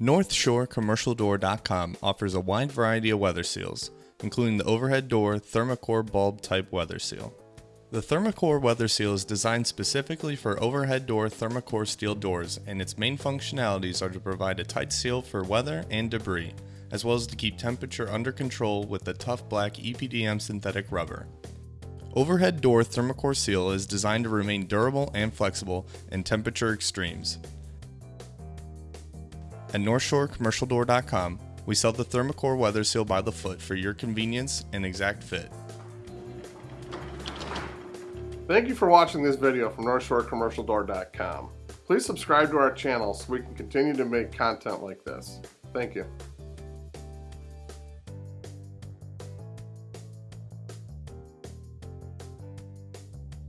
NorthshoreCommercialDoor.com offers a wide variety of weather seals, including the overhead door Thermacore bulb type weather seal. The Thermacore weather seal is designed specifically for overhead door Thermacore steel doors, and its main functionalities are to provide a tight seal for weather and debris, as well as to keep temperature under control with the tough black EPDM synthetic rubber. Overhead door Thermacore seal is designed to remain durable and flexible in temperature extremes. At NorthshoreCommercialDoor.com, we sell the Thermacore Weather Seal by the foot for your convenience and exact fit. Thank you for watching this video from NorthshoreCommercialDoor.com. Please subscribe to our channel so we can continue to make content like this. Thank you.